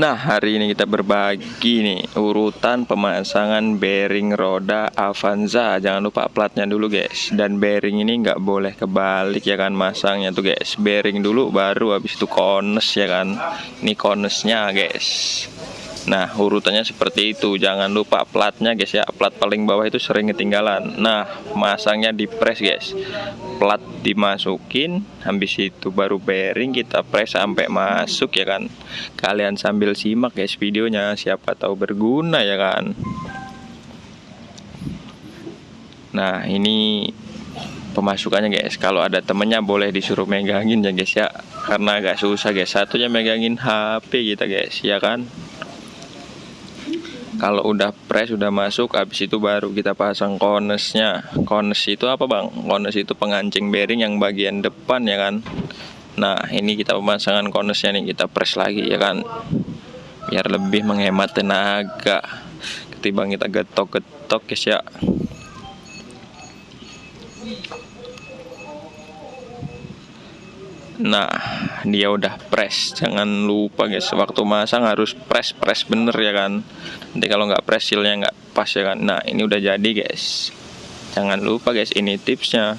Nah hari ini kita berbagi nih urutan pemasangan bearing roda Avanza. Jangan lupa platnya dulu guys. Dan bearing ini nggak boleh kebalik ya kan masangnya tuh guys. Bearing dulu baru habis itu kones ya kan. Ini konesnya guys Nah urutannya seperti itu. Jangan lupa platnya guys ya. Plat paling bawah itu sering ketinggalan. Nah masangnya di press guys. Plat dimasukin Habis itu baru bearing kita press sampai masuk ya kan. Kalian sambil simak guys videonya. Siapa tahu berguna ya kan. Nah ini pemasukannya guys. Kalau ada temennya boleh disuruh megangin ya guys ya. Karena agak susah guys. Satunya megangin HP kita guys ya kan kalau udah press udah masuk habis itu baru kita pasang konesnya kones itu apa bang? Kones itu pengancing bearing yang bagian depan ya kan? Nah ini kita pemasangan konesnya nih kita press lagi ya kan? Biar lebih menghemat tenaga. Ketimbang kita getok-getok guys ya Nah, dia udah press. Jangan lupa guys, waktu masang harus press press bener ya kan. Nanti kalau nggak press sealnya nggak pas ya kan. Nah, ini udah jadi guys. Jangan lupa guys, ini tipsnya.